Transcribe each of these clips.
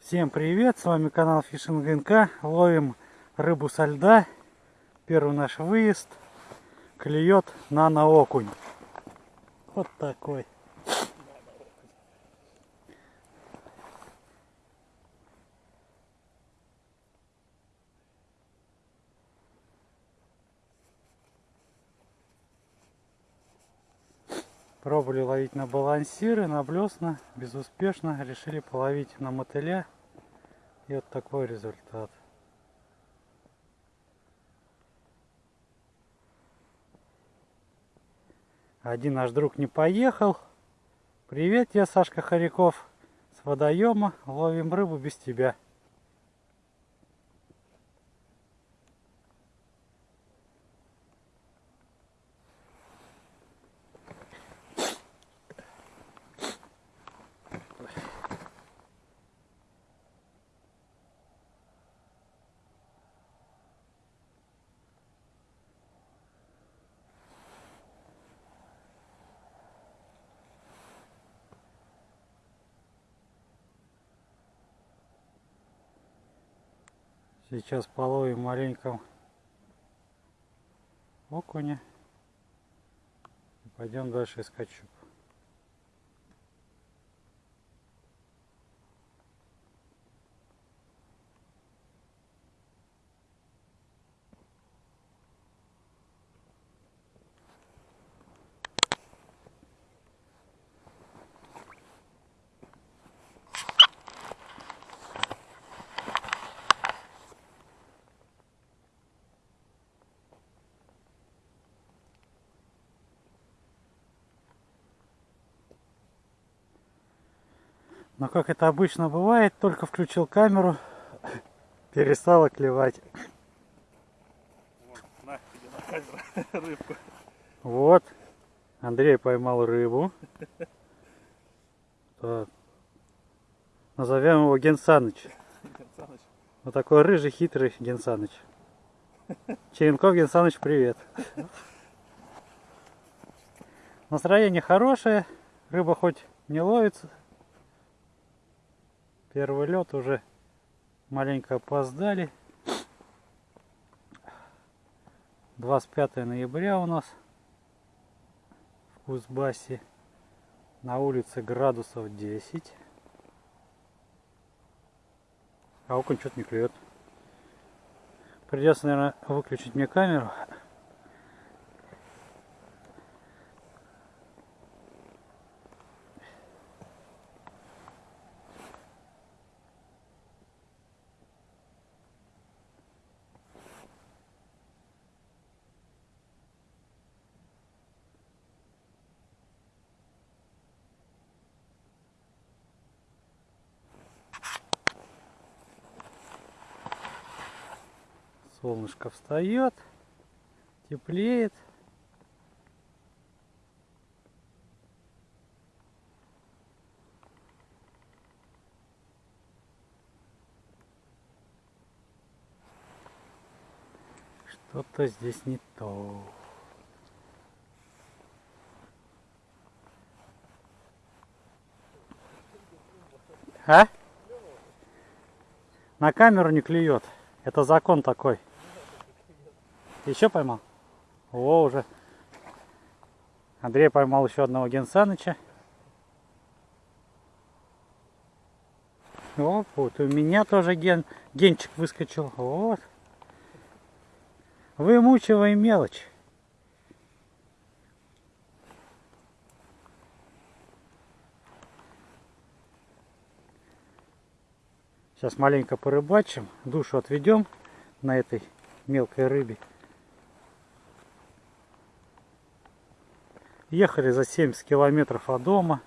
Всем привет, с вами канал Фишинг НК. Ловим рыбу со льда. Первый наш выезд. Клюет на окунь. Вот такой. Пробовали ловить на балансиры, на блесна, безуспешно. Решили половить на мотыля. И вот такой результат. Один наш друг не поехал. Привет, я Сашка Харяков с водоема. Ловим рыбу без тебя. Сейчас половим маленьком окуня. Пойдем дальше искать щуп. Но как это обычно бывает, только включил камеру, перестала клевать. Вот, на, на камеру рыбку. Вот, Андрей поймал рыбу. Так. Назовем его Генсаныч. Саныч, Вот такой рыжий, хитрый Генсаныч. Черенков Генсаныч, привет. Настроение хорошее, рыба хоть не ловится. Первый лед уже маленько опоздали. 25 ноября у нас в Кузбассе. На улице градусов 10. А окунь что-то не клюет. Придется, наверное, выключить мне камеру. Солнышко встает, теплеет. Что-то здесь не то. А? На камеру не клюет. Это закон такой. Еще поймал? О, уже. Андрей поймал еще одного Генсаныча. О, вот у меня тоже ген, генчик выскочил. Вот. Вымучиваем мелочь. Сейчас маленько порыбачим, душу отведем на этой мелкой рыбе. Ехали за 70 километров от дома.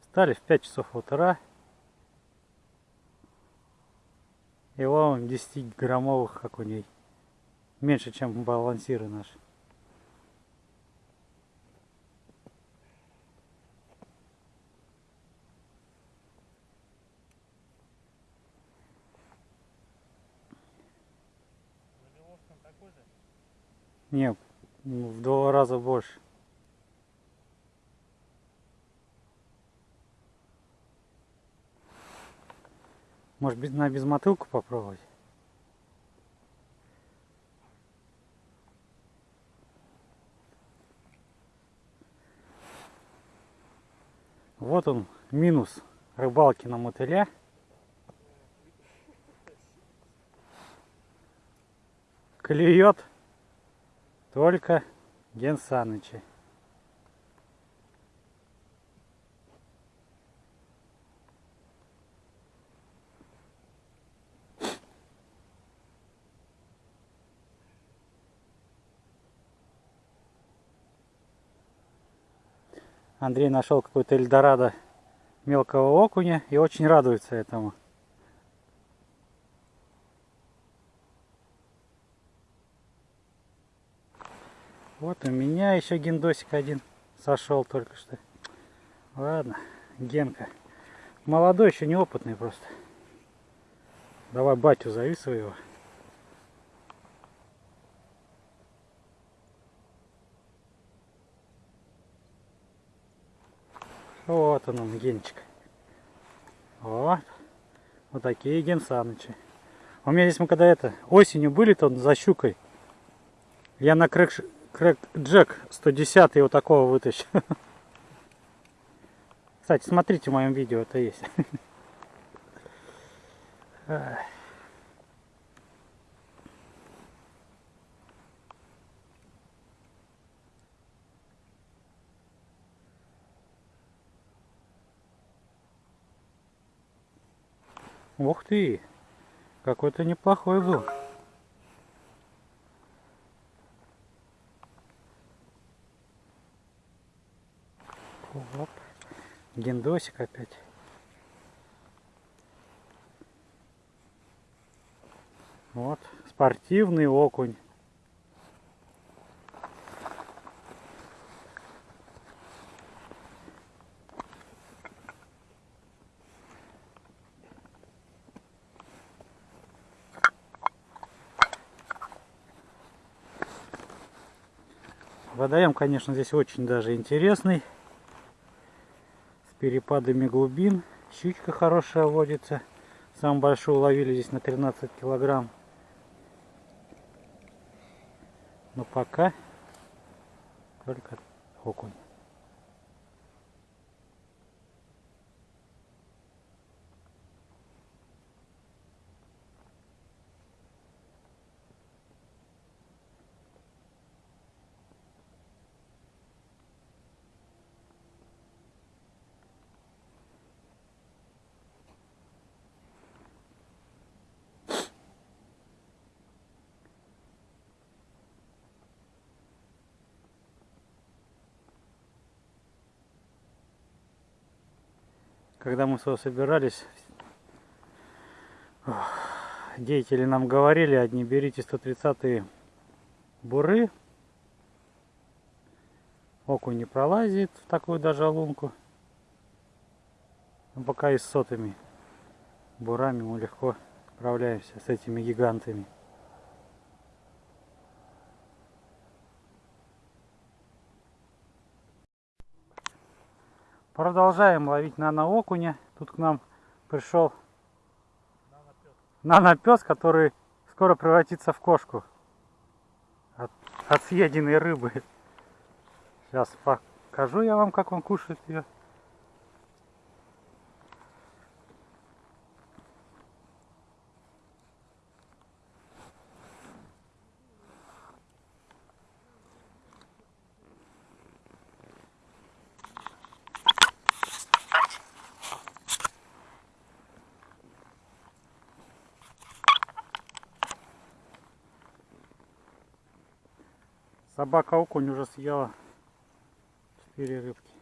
Встали в 5 часов утра. И ловим 10 граммовых окуней. Меньше, чем балансиры наши. Не, ну, в два раза больше. Может быть на безмотылку попробовать? Вот он, минус рыбалки на мотыля. Клюет только Ген Саныча. Андрей нашел какой-то Эльдорадо мелкого окуня и очень радуется этому. Вот у меня еще гендосик один сошел только что. Ладно, Генка. Молодой, еще неопытный просто. Давай батю зови своего. Вот он, он Генчик. Вот. Вот такие Ген Санычи. У меня здесь мы когда это осенью были, то за щукой. Я на крэк, крэк Джек 110 вот такого вытащил. Кстати, смотрите в моем видео, это есть. Ух ты! Какой-то неплохой был. Оп. Гендосик опять. Вот, спортивный окунь. Водоем, конечно, здесь очень даже интересный. Перепадами глубин. Щучка хорошая водится. Самую большую ловили здесь на 13 килограмм. Но пока только окунь. Когда мы сюда собирались, деятели нам говорили, одни берите 130 буры, окунь не пролазит в такую даже лунку. Но пока и с сотыми бурами мы легко справляемся с этими гигантами. Продолжаем ловить нано-окуня. Тут к нам пришел нано-пес, который скоро превратится в кошку от, от съеденной рыбы. Сейчас покажу я вам, как он кушает ее. Собака окунь уже съела 4 рыбки.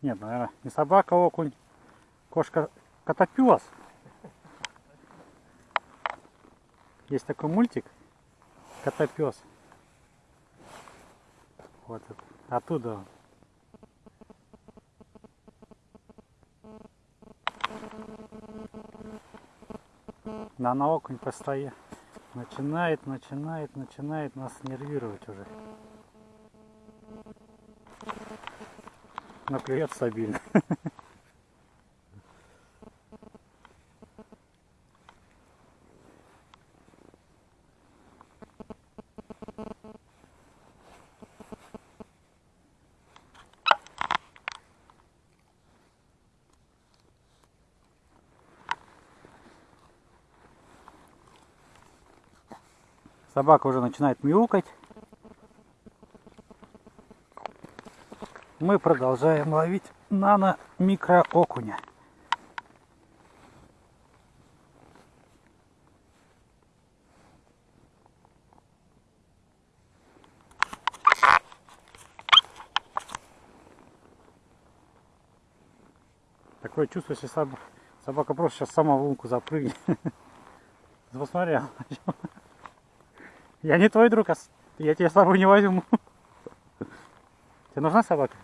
Нет, наверное, не собака окунь, кошка котопес. Есть такой мультик Котопес. Вот. Оттуда он. На, на окунь постоя. Начинает, начинает, начинает нас нервировать уже. Но клюет стабильно. Собака уже начинает мяукать. Мы продолжаем ловить нано микро окуня. Такое чувство, что соб- собака просто сейчас сама в лунку запрыгнет. Посмотри, я не твой друг, а я тебя с собой не возьму. Тебе нужна собака?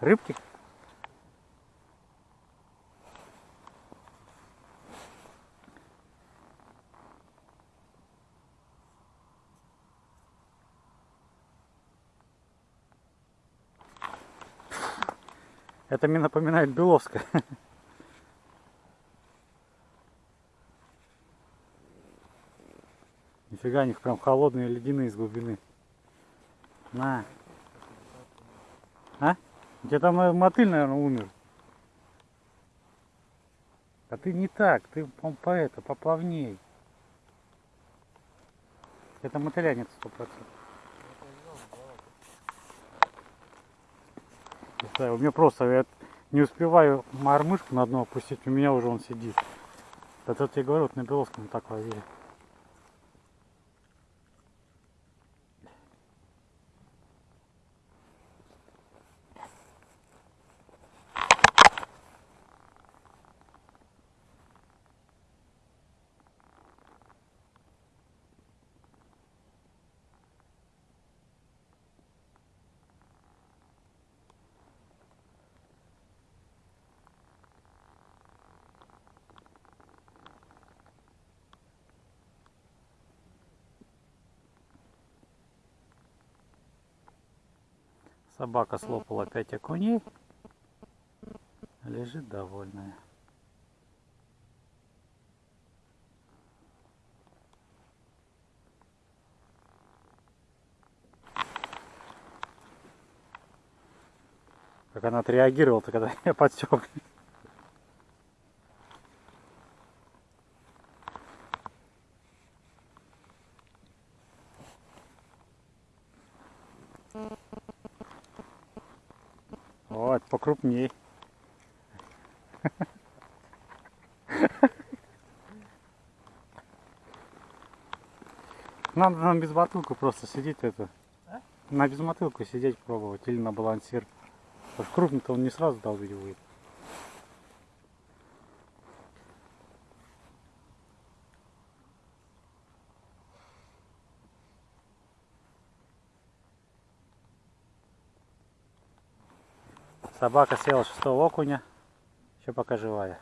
Рыбки? Это мне напоминает Беловская. Нифига, они прям холодные, ледяные из глубины. На. А? У тебя там мотыль, наверное, умер. А ты не так, ты по, по это, поплавней. Это мотыля нет сто процентов. У меня просто я не успеваю мормышку на дно опустить, у меня уже он сидит. Это я тебе говорю, вот на Беловском так ловили. Собака слопала пять окуней. Лежит довольная. Как она отреагировала, когда я подсек. Вот, покрупней. Надо на безмотылку просто сидеть это. А? На безмотылку сидеть пробовать или на балансир. Потому что крупный-то он не сразу долбить будет. Собака съела шестого окуня. Еще пока живая.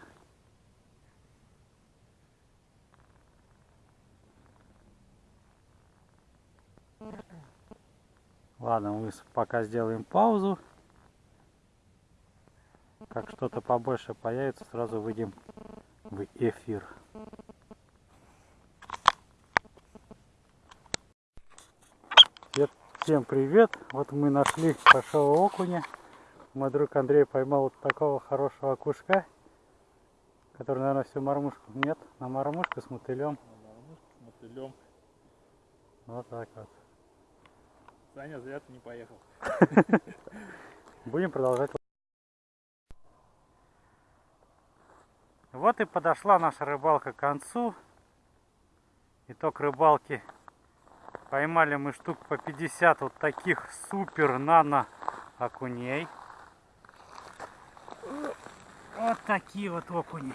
Ладно, мы пока сделаем паузу. Как что-то побольше появится, сразу выйдем в эфир. Всем привет! Вот мы нашли большого окуня. Мой друг Андрей поймал вот такого хорошего окушка, который, наверное, всю мормушку. Нет, на мормушку с мотылем. С мотылем. Вот так вот. Саня, зря ты не поехал. Будем продолжать. Вот и подошла наша рыбалка к концу. Итог рыбалки. Поймали мы штук по 50 вот таких супер нано окуней. Вот такие вот окуни.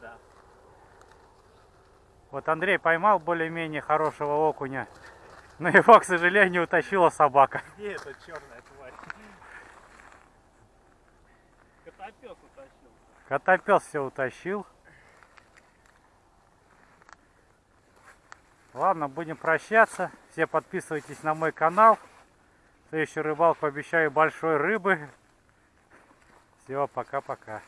Да. Вот Андрей поймал более-менее хорошего окуня. Но его, к сожалению, утащила собака. Где эта черная тварь? Котопес утащил. Котопес все утащил. Ладно, будем прощаться. Все подписывайтесь на мой канал. Следующий рыбалку обещаю большой рыбы. Все, пока-пока.